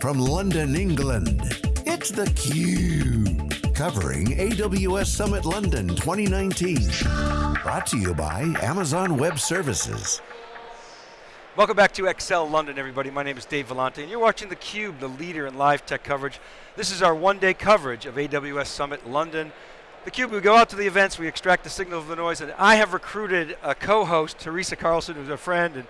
from London, England, it's theCUBE. Covering AWS Summit London 2019. Brought to you by Amazon Web Services. Welcome back to Excel London, everybody. My name is Dave Vellante, and you're watching theCUBE, the leader in live tech coverage. This is our one-day coverage of AWS Summit London. theCUBE, we go out to the events, we extract the signal of the noise, and I have recruited a co-host, Teresa Carlson, who's a friend, and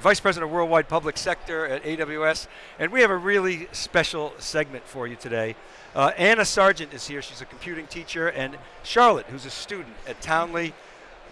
Vice President of Worldwide Public Sector at AWS, and we have a really special segment for you today. Uh, Anna Sargent is here, she's a computing teacher, and Charlotte, who's a student at Townley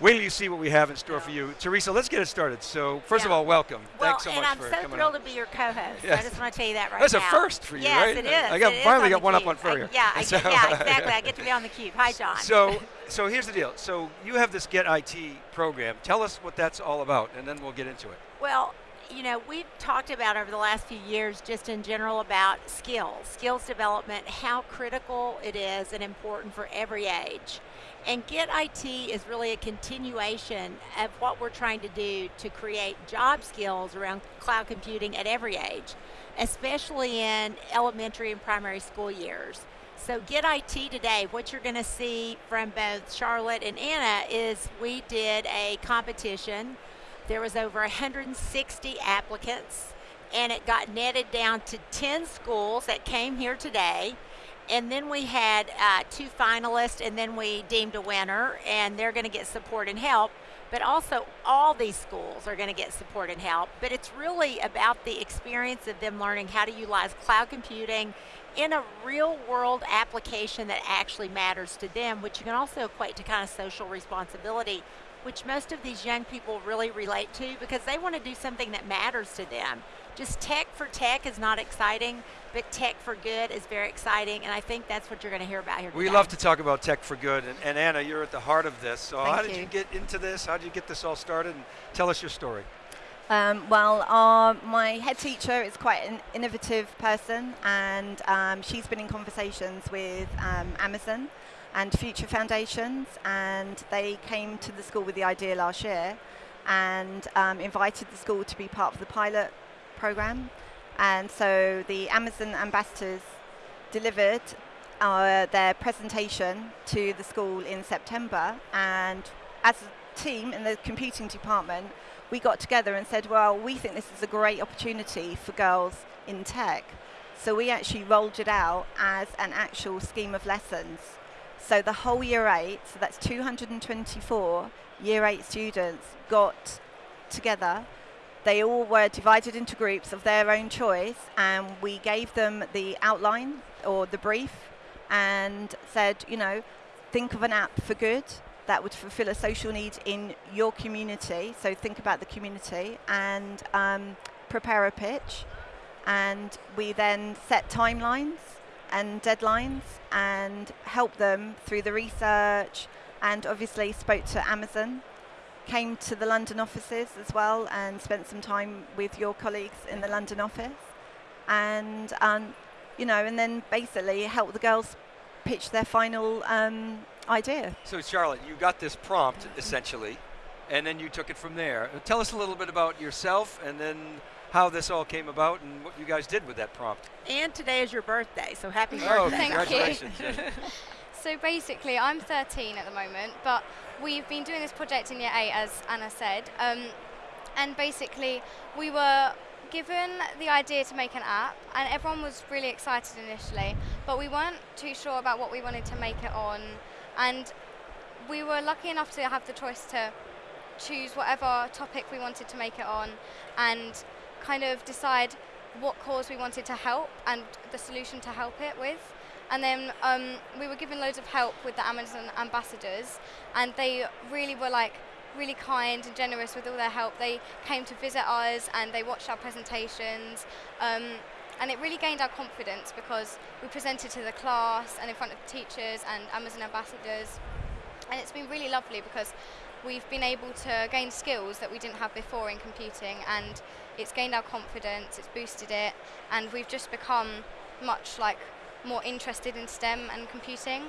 Wait till you see what we have in store for you. Teresa, let's get it started. So first yeah. of all, welcome. Well, Thanks so much for coming and I'm so thrilled to be your co-host. Yes. I just want to tell you that right That's now. That's a first for you, yes, right? it is. I got, it finally got one cube. up on Furrier. yeah, I, so, yeah, exactly. I get to be on the cube. Hi, John. So, so here's the deal. So you have this Get IT program. Tell us what that's all about, and then we'll get into it. Well, you know, we've talked about over the last few years just in general about skills, skills development, how critical it is and important for every age. And Get IT is really a continuation of what we're trying to do to create job skills around cloud computing at every age, especially in elementary and primary school years. So Get IT today, what you're going to see from both Charlotte and Anna is we did a competition. There was over 160 applicants and it got netted down to 10 schools that came here today and then we had uh, two finalists, and then we deemed a winner, and they're going to get support and help. But also, all these schools are going to get support and help. But it's really about the experience of them learning how to utilize cloud computing in a real world application that actually matters to them, which you can also equate to kind of social responsibility, which most of these young people really relate to because they want to do something that matters to them. Just tech for tech is not exciting, but tech for good is very exciting, and I think that's what you're going to hear about here We today. love to talk about tech for good, and, and, Anna, you're at the heart of this. So Thank how did you. you get into this? How did you get this all started? And tell us your story. Um, well, our, my head teacher is quite an innovative person, and um, she's been in conversations with um, Amazon and Future Foundations, and they came to the school with the idea last year and um, invited the school to be part of the pilot program. And so the Amazon ambassadors delivered uh, their presentation to the school in September. And as a team in the computing department, we got together and said, well, we think this is a great opportunity for girls in tech. So we actually rolled it out as an actual scheme of lessons. So the whole year eight, so that's 224 year eight students got together they all were divided into groups of their own choice, and we gave them the outline or the brief and said, you know, think of an app for good that would fulfill a social need in your community. So think about the community and um, prepare a pitch. And we then set timelines and deadlines and help them through the research and obviously spoke to Amazon came to the London offices as well and spent some time with your colleagues in the London office. And, um, you know, and then basically help the girls pitch their final um, idea. So Charlotte, you got this prompt essentially, and then you took it from there. Tell us a little bit about yourself and then how this all came about and what you guys did with that prompt. And today is your birthday, so happy oh, birthday. congratulations. so basically, I'm 13 at the moment, but we've been doing this project in year 8, as Anna said, um, and basically we were given the idea to make an app, and everyone was really excited initially, but we weren't too sure about what we wanted to make it on, and we were lucky enough to have the choice to choose whatever topic we wanted to make it on, and kind of decide what cause we wanted to help and the solution to help it with. And then um, we were given loads of help with the Amazon ambassadors, and they really were like really kind and generous with all their help. They came to visit us and they watched our presentations. Um, and it really gained our confidence because we presented to the class and in front of teachers and Amazon ambassadors. And it's been really lovely because we've been able to gain skills that we didn't have before in computing and it's gained our confidence, it's boosted it, and we've just become much like more interested in STEM and computing.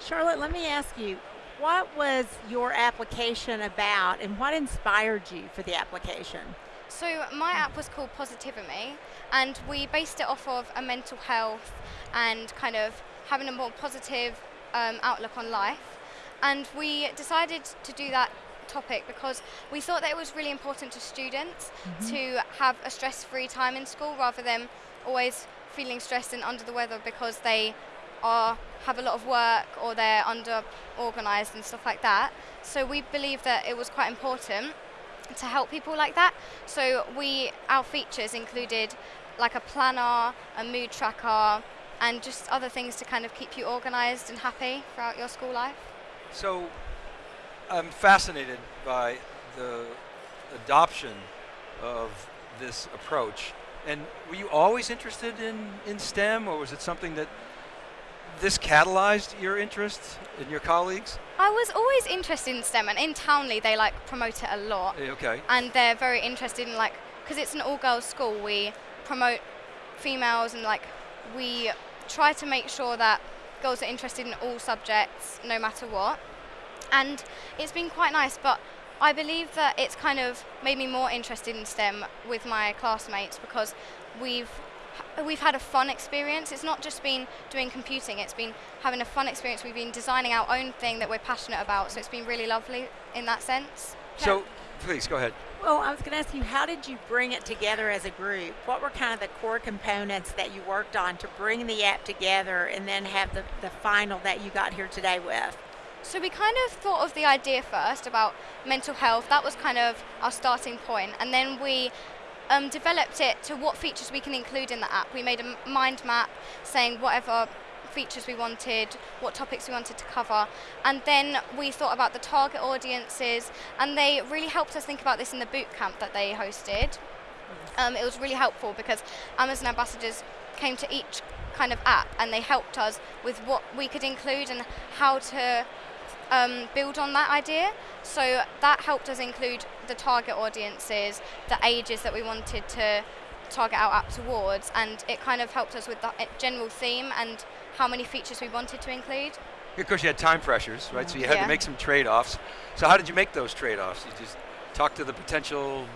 Charlotte, let me ask you, what was your application about and what inspired you for the application? So my app was called Positivity, and we based it off of a mental health and kind of having a more positive um, outlook on life. And we decided to do that topic because we thought that it was really important to students to have a stress-free time in school rather than always feeling stressed and under the weather because they are have a lot of work or they're under organized and stuff like that. So we believe that it was quite important to help people like that. So we our features included like a planner, a mood tracker, and just other things to kind of keep you organized and happy throughout your school life. So I'm fascinated by the adoption of this approach. And were you always interested in, in STEM, or was it something that this catalyzed your interest in your colleagues? I was always interested in STEM, and in Townley they like promote it a lot. Eh, Okay. and they're very interested in like because it's an all-girls school we promote females and like we try to make sure that girls are interested in all subjects no matter what and it's been quite nice but i believe that it's kind of made me more interested in stem with my classmates because we've we've had a fun experience it's not just been doing computing it's been having a fun experience we've been designing our own thing that we're passionate about so it's been really lovely in that sense So, please go ahead. Well, I was going to ask you, how did you bring it together as a group? What were kind of the core components that you worked on to bring the app together and then have the, the final that you got here today with? So we kind of thought of the idea first about mental health. That was kind of our starting point. point, and then we um, developed it to what features we can include in the app. We made a mind map saying whatever features we wanted, what topics we wanted to cover, and then we thought about the target audiences, and they really helped us think about this in the boot camp that they hosted. Um, it was really helpful because Amazon ambassadors came to each kind of app and they helped us with what we could include and how to um, build on that idea. So that helped us include the target audiences, the ages that we wanted to target our app towards, and it kind of helped us with the uh, general theme and how many features we wanted to include. Of course, you had time pressures, right? So you had Yeah. to make some trade-offs. So how did you make those trade-offs? You just talk to the potential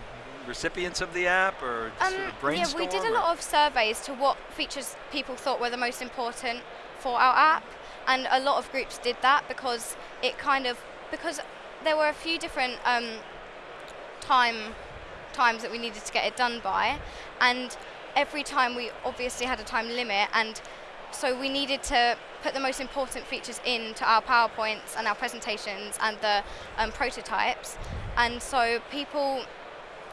recipients of the app, or just sort of Um, yeah, we did a lot of surveys to what features people thought were the most important for our app, and a lot of groups did that because it kind of because there were a few different um, time times that we needed to get it done by, and every time we obviously had a time limit, and so we needed to put the most important features into our PowerPoints and our presentations and the um, prototypes, and so people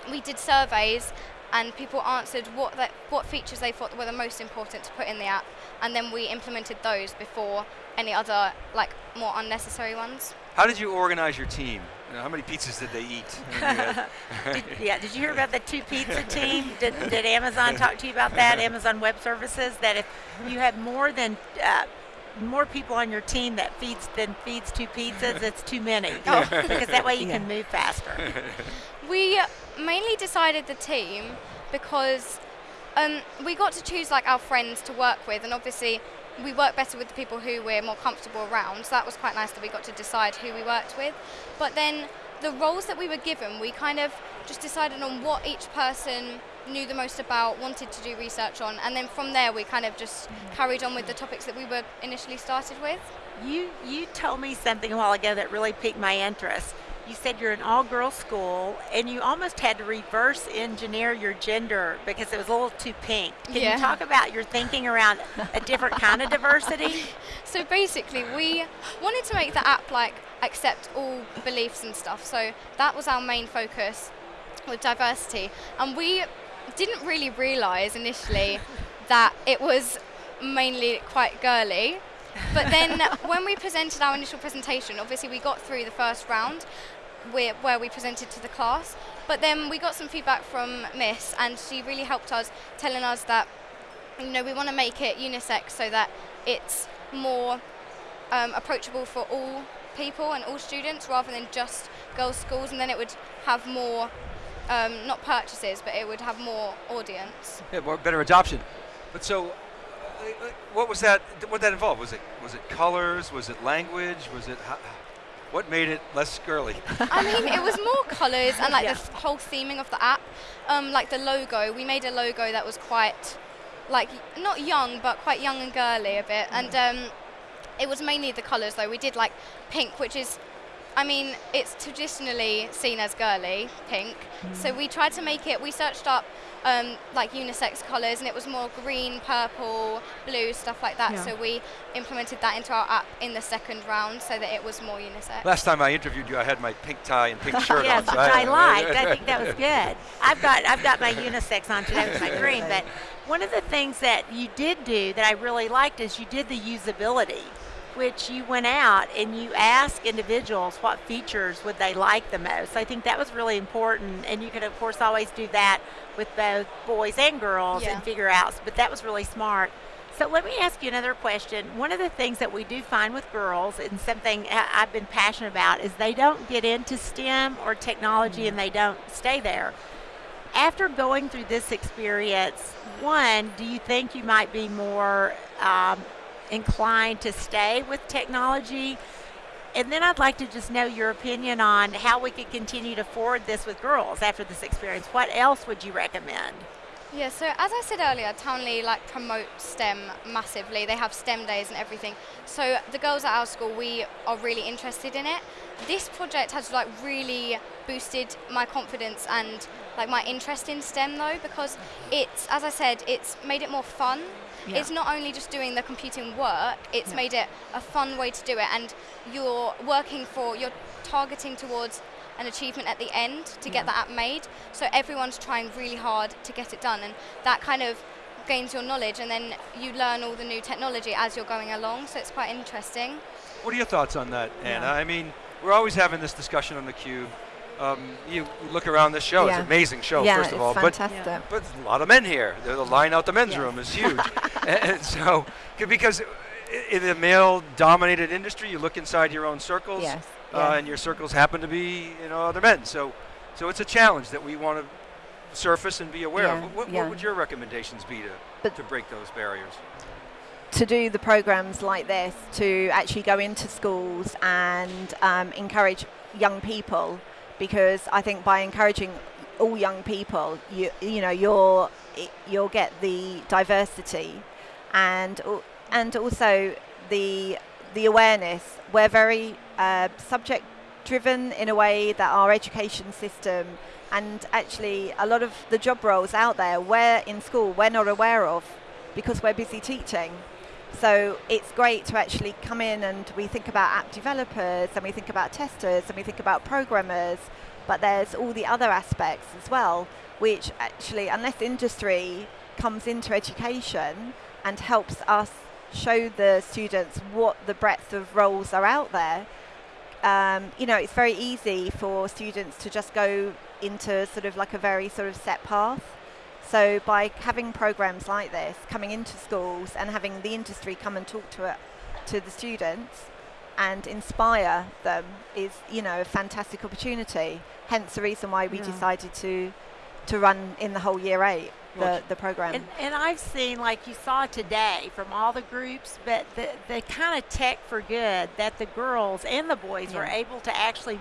we did surveys and people answered what the, what features they thought were the most important to put in the app and then we implemented those before any other like more unnecessary ones How did you organize your team? You know, how many pizzas did they eat? And you had- Did, yeah, did you hear about the two pizza team? Did, did Amazon talk to you about that? Amazon Web Services that if you have more than uh, more people on your team that feeds than feeds two pizzas, it's too many because that way you can move faster. We mainly decided the team because um, we got to choose like our friends to work with and obviously we work better with the people who we're more comfortable around so that was quite nice that we got to decide who we worked with. But then the roles that we were given we kind of just decided on what each person knew the most about wanted to do research on and then from there we kind of just carried on with the topics that we were initially started with. You you told me something a while ago that really piqued my interest. You said you're an all-girls school, and you almost had to reverse engineer your gender because it was a little too pink. Can Yeah. you talk about your thinking around a different kind of diversity? So basically, we wanted to make the app like accept all beliefs and stuff. So that was our main focus with diversity, and we didn't really realize initially that it was mainly quite girly. But then when we presented our initial presentation, obviously we got through the first round where, where we presented to the class. But then we got some feedback from Miss, and she really helped us, telling us that you know we want to make it unisex so that it's more um, approachable for all people and all students rather than just girls' schools, and then it would have more. Um, not purchases, but it would have more audience. yeah, more better adoption. But so, uh, uh, what was that? What that involve? Was it was it colors? Was it language? Was it? How, What made it less girly? I mean, it was more colours and like Yeah. the whole theming of the app. Um, like the logo, we made a logo that was quite, like, not young, but quite young and girly a bit. And um, it was mainly the colours though. We did like pink, which is, I mean, it's traditionally seen as girly, pink. So we tried to make it, we searched up um, like unisex colours and it was more green, purple, blue, stuff like that. Yeah. So we implemented that into our app in the second round so that it was more unisex. Last time I interviewed you, I had my pink tie and pink shirt yes, on. which so I liked. I think that was good. I've got I've got my unisex on today with my green, but one of the things that you did do that I really liked is you did the usability, which you went out and you asked individuals what features would they like the most. I think that was really important, and you could of course always do that with both boys and girls Yeah. and figure out. But that was really smart. So let me ask you another question. One of the things that we do find with girls, and something I've been passionate about, is they don't get into STEM or technology and they don't stay there. After going through this experience, one, do you think you might be more um, inclined to stay with technology? And then I'd like to just know your opinion on how we could continue to forward this with girls after this experience. What else would you recommend? Yeah, so as I said earlier, Townley like promotes STEM massively. They have STEM days and everything. So the girls at our school, we are really interested in it. This project has like really boosted my confidence and like my interest in STEM though, because it's, as I said, it's made it more fun. Yeah. It's not only just doing the computing work, it's made it a fun way to do it and you're working for, you're targeting towards an achievement at the end to get that app made. So everyone's trying really hard to get it done, and that kind of gains your knowledge, and then you learn all the new technology as you're going along. So it's quite interesting. What are your thoughts on that, Anna? Yeah. I mean, we're always having this discussion on the Cube. Um, you look around this show; it's an amazing show, yeah, first of it's all. But fantastic. but a lot of men here. The the line out the men's Yes. room is huge, and, and so because in the male-dominated industry, you look inside your own circles, Yes, uh, and your circles happen to be you know other men. So so it's a challenge that we want to surface and be aware Yeah, of. What, yeah. what would your recommendations be to But- to break those barriers? to do the programs like this, to actually go into schools and um, encourage young people, because I think by encouraging all young people, you you know you'll you'll get the diversity, and and also the the awareness. We're very uh, subject driven in a way that our education system and actually a lot of the job roles out there we're in school we're not aware of because we're busy teaching. So it's great to actually come in and we think about app developers and we think about testers and we think about programmers, but there's all the other aspects as well, which actually, unless industry comes into education and helps us show the students what the breadth of roles are out there, um, you know, it's very easy for students to just go into sort of like a very sort of set path. So by having programs like this coming into schools and having the industry come and talk to it, to the students and inspire them is, you know, a fantastic opportunity. Hence the reason why we Yeah. decided to to run in the whole year eight the, the program. And, and I've seen, like you saw today, from all the groups, but the, the kind of tech for good that the girls and the boys were able to actually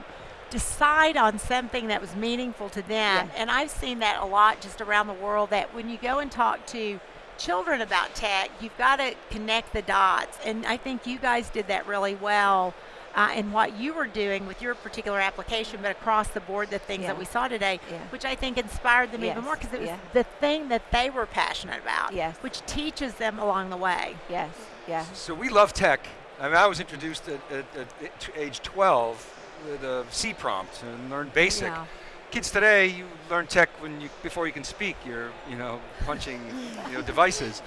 decide on something that was meaningful to them. Yeah. And I've seen that a lot just around the world that when you go and talk to children about tech, you've got to connect the dots. And I think you guys did that really well. Uh, in what you were doing with your particular application, but across the board, the things Yeah. that we saw today, Yeah. which I think inspired them even more because it was yeah. the thing that they were passionate about, Yes. which teaches them along the way. yes, yeah. So we love tech. I mean, I was introduced at, at, at age 12 with a C prompt and learned basic. Yeah. Kids today, you learn tech when you before you can speak. You're you know punching you know devices.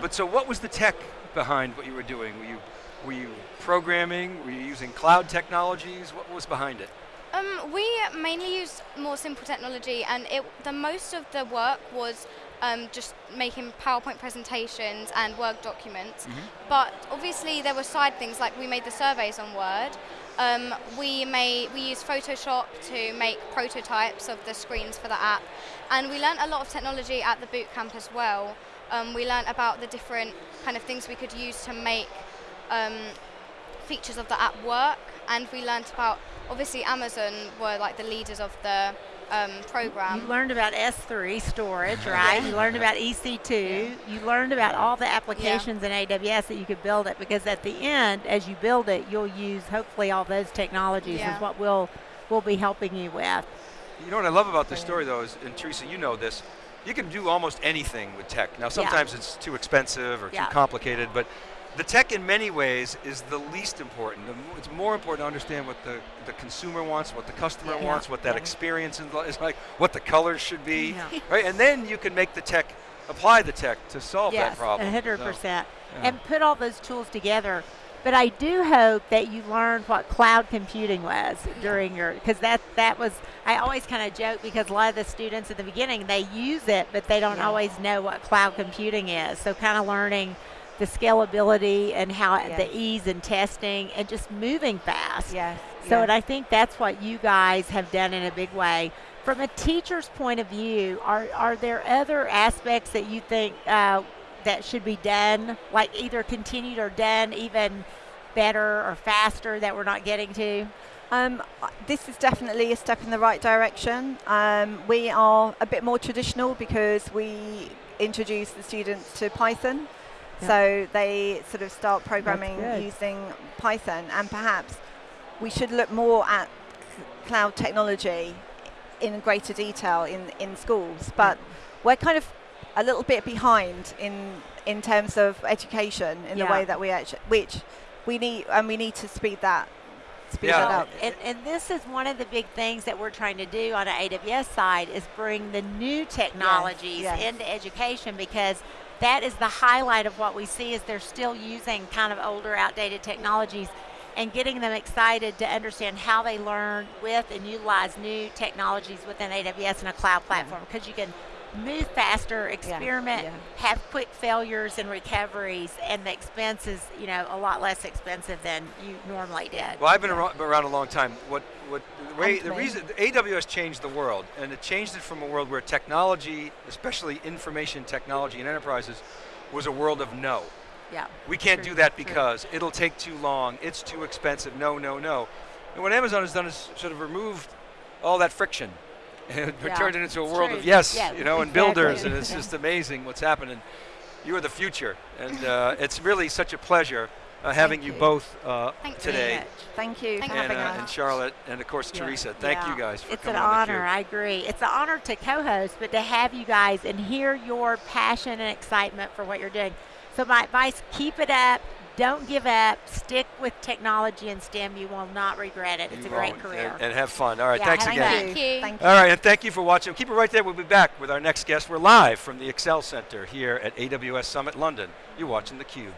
But so, what was the tech behind what you were doing? Were you were you programming? Were you using cloud technologies? What was behind it? Um, we mainly used more simple technology, and it, the most of the work was um, just making PowerPoint presentations and Word documents. But obviously, there were side things like we made the surveys on Word. Um, we made we used Photoshop to make prototypes of the screens for the app, and we learned a lot of technology at the boot camp as well. Um, we learned about the different kind of things we could use to make um, features of the app work and we learned about obviously Amazon were like the leaders of the um, program. You learned about S3 storage, right? you learned about EC2. You learned about all the applications in AWS that you could build it because at the end, as you build it, you'll use hopefully all those technologies Yeah. is what we'll, we'll be helping you with. You know what I love about this story, though, is, and Teresa, you know this, you can do almost anything with tech. Now, sometimes it's too expensive or Yeah. too complicated, but the tech, in many ways, is the least important. It's more important to understand what the, the consumer wants, what the customer Yeah. wants, what that Yeah. experience is like, what the colors should be, Yeah. right? And then you can make the tech, apply the tech to solve yes, that problem. a hundred So, percent. yeah. And put all those tools together. But I do hope that you learned what cloud computing was during your, because that that was. I always kind of joke because a lot of the students at the beginning they use it, but they don't always know what cloud computing is. So kind of learning the scalability and how Yes. the ease in testing and just moving fast. Yes. So, yes. and I think that's what you guys have done in a big way. From a teacher's point of view, are are there other aspects that you think uh, that should be done, like either continued or done even better or faster that we're not getting to? Um, uh, this is definitely a step in the right direction. Um, we are a bit more traditional because we introduce the students to Python. Yeah. So they sort of start programming using Python, and perhaps we should look more at cloud technology in greater detail in, in schools. But we're kind of a little bit behind in in terms of education in Yeah. the way that we actually, which we need, and we need to speed that speed Yeah. that Well, up. and, and this is one of the big things that we're trying to do on the AWS side is bring the new technologies yes. into education because that is the highlight of what we see is they're still using kind of older outdated technologies and getting them excited to understand how they learn with and utilize new technologies within AWS and a cloud platform because you can move faster, experiment, yeah. have quick failures and recoveries, and the expense is, you know, a lot less expensive than you normally did. Well, I've been around, around a long time. What, what, the, way, the me. reason AWS changed the world, and it changed it from a world where technology, especially information technology and enterprises, was a world of no. Yeah. We can't True, do that true. because it'll take too long. It's too expensive. No, no, no. And what Amazon has done is sort of removed all that friction and Yeah, turned it into a it's world true. of yes, Yeah, you know, and builders, and it's just amazing what's happening. You are the future, and uh, it's really such a pleasure uh, having you, you. both uh, Thank you. today. Thank you Thank And, uh, and. Charlotte, and of course Yeah. Teresa. Thank you guys for coming. It's an honor. I agree. It's an honor to co-host, but to have you guys and hear your passion and excitement for what you're doing. So my advice: keep it up. Don't give up. Stick with technology and STEM. You will not regret it. It's You a great career. And, and have fun. All right, Yeah, thanks thank again. Thank you. Thank you. All right, and thank you for watching. Keep it right there. We'll be back with our next guest. We're live from the Excel Center here at AWS Summit London. You're watching theCUBE.